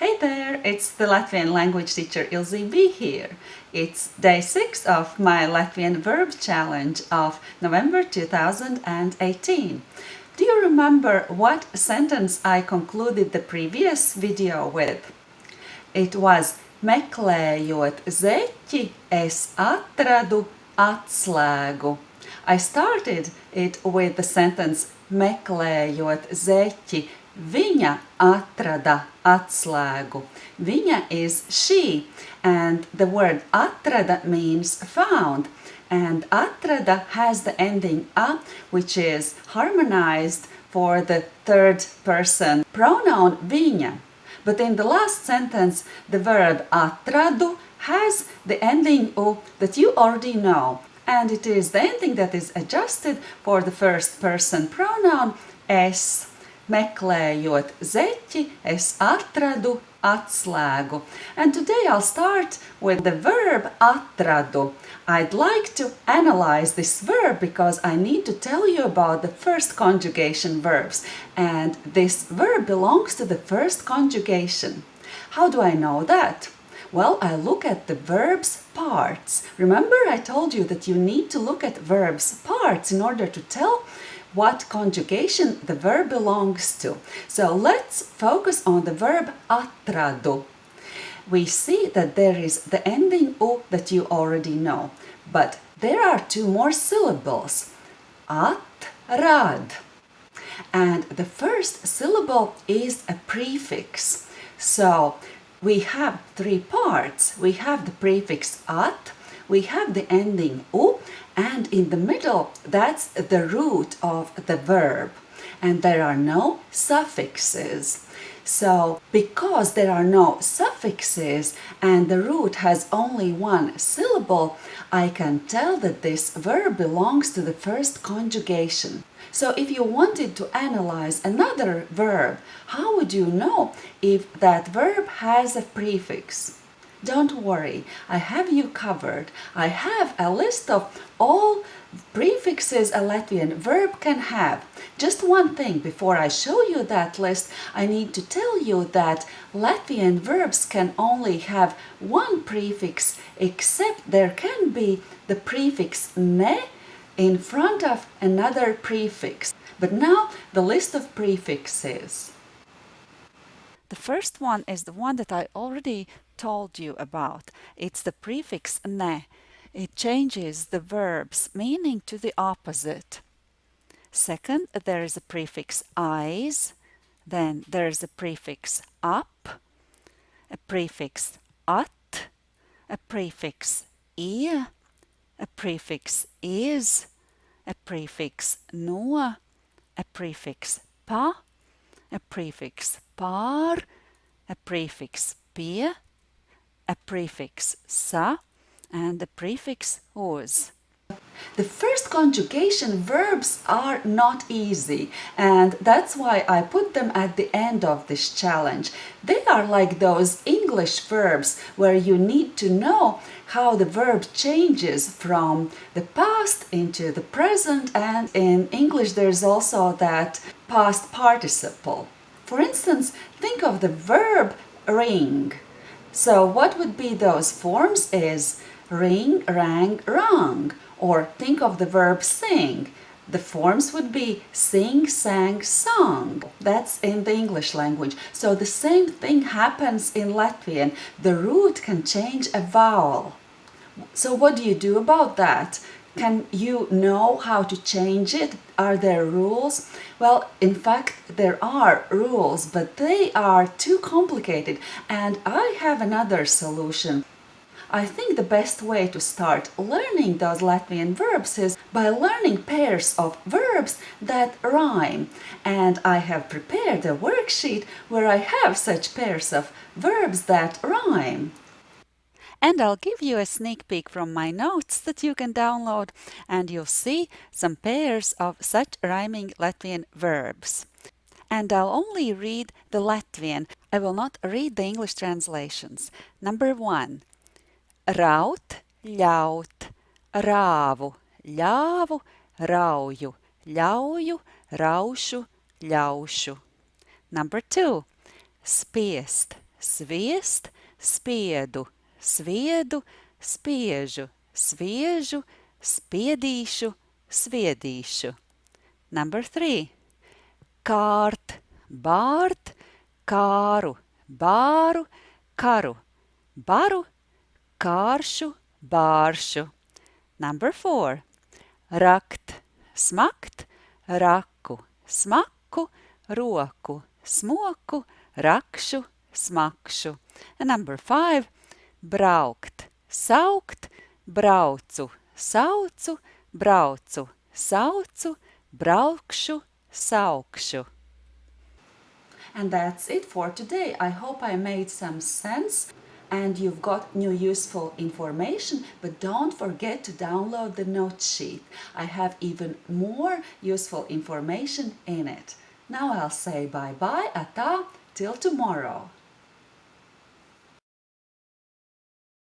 Hey there, it's the Latvian language teacher Ilze B here. It's day 6 of my Latvian verb challenge of November 2018. Do you remember what sentence I concluded the previous video with? It was Meklējot zeķi, es atradu atslēgu. I started it with the sentence Meklējot zeķi, viņa atrada atslēgu. Viņa is she and the word atrada means found and atrada has the ending a which is harmonized for the third person pronoun viņa. But in the last sentence the verb atradu has the ending u that you already know and it is the ending that is adjusted for the first person pronoun es. Meklējot zeķi, es atradu atslēgu. And today I'll start with the verb atradu. I'd like to analyze this verb because I need to tell you about the first conjugation verbs. And this verb belongs to the first conjugation. How do I know that? Well, I look at the verb's parts. Remember I told you that you need to look at verb's parts in order to tell what conjugation the verb belongs to. So let's focus on the verb atradu. We see that there is the ending u that you already know, but there are two more syllables, atrad. And the first syllable is a prefix. So we have three parts. We have the prefix at, we have the ending u, and in the middle, that's the root of the verb. And there are no suffixes. So, because there are no suffixes and the root has only one syllable, I can tell that this verb belongs to the first conjugation. So if you wanted to analyze another verb, how would you know if that verb has a prefix? Don't worry, I have you covered. I have a list of all prefixes a Latvian verb can have. Just one thing, before I show you that list, I need to tell you that Latvian verbs can only have one prefix, except there can be the prefix ne in front of another prefix. But now the list of prefixes. The first one is the one that I already told you about. It's the prefix ne. It changes the verb's meaning to the opposite. Second, there is a prefix aiz, then there is a prefix ap, a prefix at, a prefix ie, a prefix iz, a prefix no, a prefix pa, a prefix par, a prefix pie, a prefix sa, and the prefix uz. The first conjugation verbs are not easy and that's why I put them at the end of this challenge. They are like those English verbs where you need to know how the verb changes from the past into the present and in English there's also that past participle. For instance, think of the verb ring. So what would be those forms is ring, rang, rang or think of the verb sing. The forms would be sing, sang, sung. That's in the English language. So the same thing happens in Latvian. The root can change a vowel. So what do you do about that? Can you know how to change it? Are there rules? Well, in fact, there are rules, but they are too complicated and I have another solution. I think the best way to start learning those Latvian verbs is by learning pairs of verbs that rhyme. And I have prepared a worksheet where I have such pairs of verbs that rhyme. And I'll give you a sneak peek from my notes that you can download and you'll see some pairs of such rhyming Latvian verbs. And I'll only read the Latvian. I will not read the English translations. Number one, raut, ļaut, rāvu, ļāvu, rauju, ļauju, raušu, ļaušu. Number two, spiest, sviest, spiedu, sviedu, spiežu, sviežu, spiedīšu, sviedīšu. Number three. Kārt, bārt, kāru, bāru, karu, baru, kāršu, bāršu. Number four. Rakt, smakt, raku, smaku, roku, smoku, rakšu, smakšu. And number five. Braukt, saukt, braucu, saucu, braucu, saucu, braukšu, saukšu. And that's it for today. I hope I made some sense and you've got new useful information, but don't forget to download the note sheet. I have even more useful information in it. Now I'll say bye-bye, ata, till tomorrow.